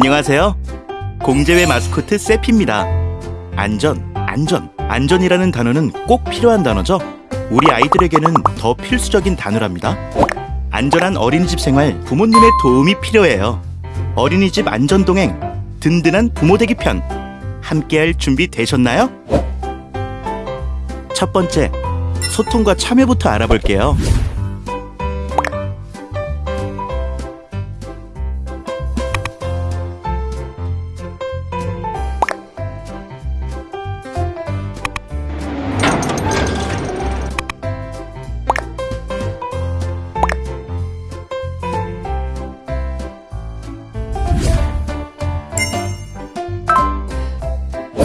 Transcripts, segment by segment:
안녕하세요. 공제회 마스코트 세피입니다. 안전, 안전, 안전이라는 단어는 꼭 필요한 단어죠. 우리 아이들에게는 더 필수적인 단어랍니다. 안전한 어린이집 생활, 부모님의 도움이 필요해요. 어린이집 안전동행, 든든한 부모되기 편. 함께할 준비 되셨나요? 첫 번째, 소통과 참여부터 알아볼게요.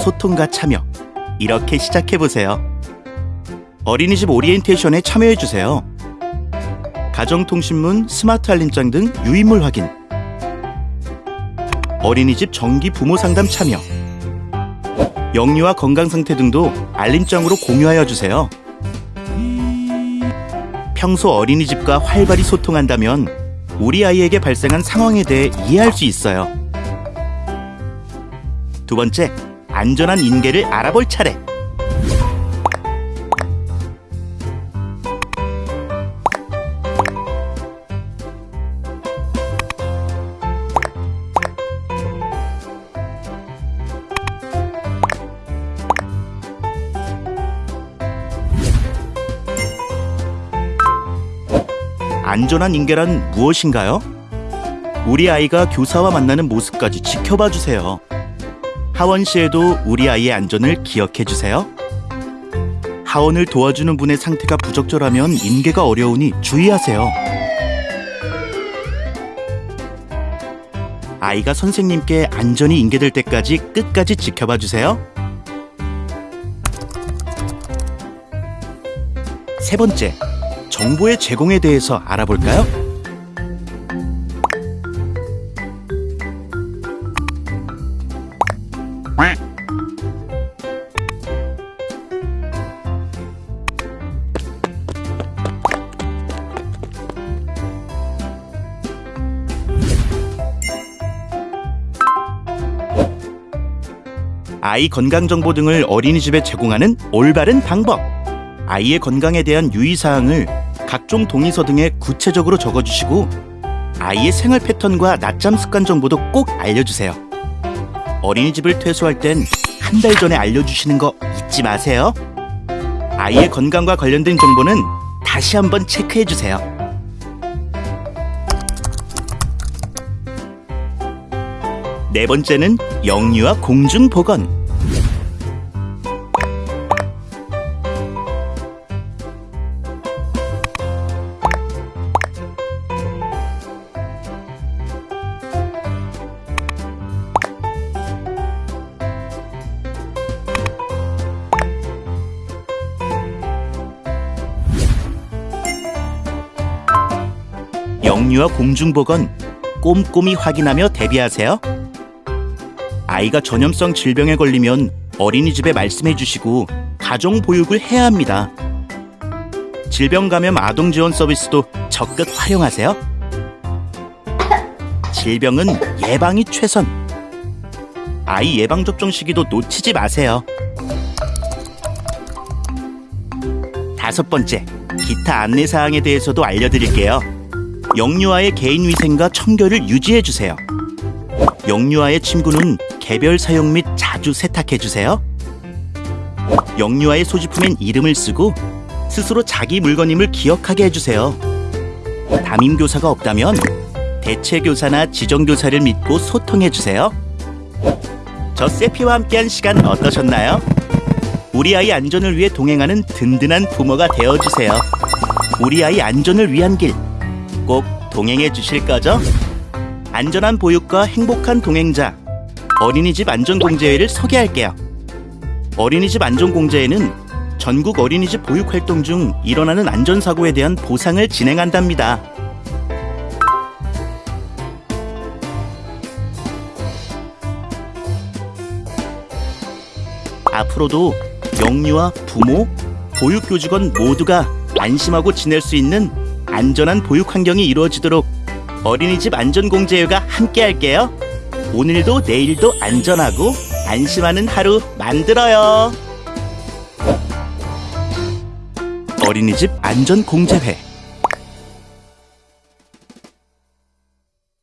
소통과 참여. 이렇게 시작해보세요. 어린이집 오리엔테이션에 참여해주세요. 가정통신문, 스마트 알림장 등 유인물 확인. 어린이집 정기 부모 상담 참여. 영유아 건강 상태 등도 알림장으로 공유하여 주세요. 평소 어린이집과 활발히 소통한다면 우리 아이에게 발생한 상황에 대해 이해할 수 있어요. 두 번째, 안전한 인계를 알아볼 차례. 안전한 인계란 무엇인가요? 우리 아이가 교사와 만나는 모습까지 지켜봐 주세요. 하원 시에도 우리 아이의 안전을 기억해 주세요. 하원을 도와주는 분의 상태가 부적절하면 인계가 어려우니 주의하세요. 아이가 선생님께 안전이 인계될 때까지 끝까지 지켜봐 주세요. 세 번째, 정보의 제공에 대해서 알아볼까요? 아이 건강 정보 등을 어린이집에 제공하는 올바른 방법. 아이의 건강에 대한 유의사항을 각종 동의서 등에 구체적으로 적어주시고 아이의 생활 패턴과 낮잠 습관 정보도 꼭 알려주세요. 어린이집을 퇴소할 땐 한 달 전에 알려주시는 거 잊지 마세요. 아이의 건강과 관련된 정보는 다시 한번 체크해주세요. 네 번째는 영유아 공중 보건. 영유아 공중보건 꼼꼼히 확인하며 대비하세요. 아이가 전염성 질병에 걸리면 어린이집에 말씀해 주시고 가정 보육을 해야 합니다. 질병 감염 아동 지원 서비스도 적극 활용하세요. 질병은 예방이 최선. 아이 예방 접종 시기도 놓치지 마세요. 다섯 번째, 기타 안내 사항에 대해서도 알려드릴게요. 영유아의 개인 위생과 청결을 유지해 주세요. 영유아의 침구는 개별 사용 및 자주 세탁해 주세요. 영유아의 소지품엔 이름을 쓰고 스스로 자기 물건임을 기억하게 해주세요. 담임 교사가 없다면 대체 교사나 지정 교사를 믿고 소통해 주세요. 저 세피와 함께한 시간 어떠셨나요? 우리 아이 안전을 위해 동행하는 든든한 부모가 되어 주세요. 우리 아이 안전을 위한 길 꼭 동행해 주실 거죠? 안전한 보육과 행복한 동행자 어린이집 안전공제회를 소개할게요. 어린이집 안전공제회는 전국 어린이집 보육 활동 중 일어나는 안전사고에 대한 보상을 진행한답니다. 앞으로도 영유아 부모, 보육교직원 모두가 안심하고 지낼 수 있는 안전한 보육 환경이 이루어지도록 어린이집 안전공제회가 함께 할게요. 오늘도 내일도 안전하고 안심하는 하루 만들어요. 어린이집 안전공제회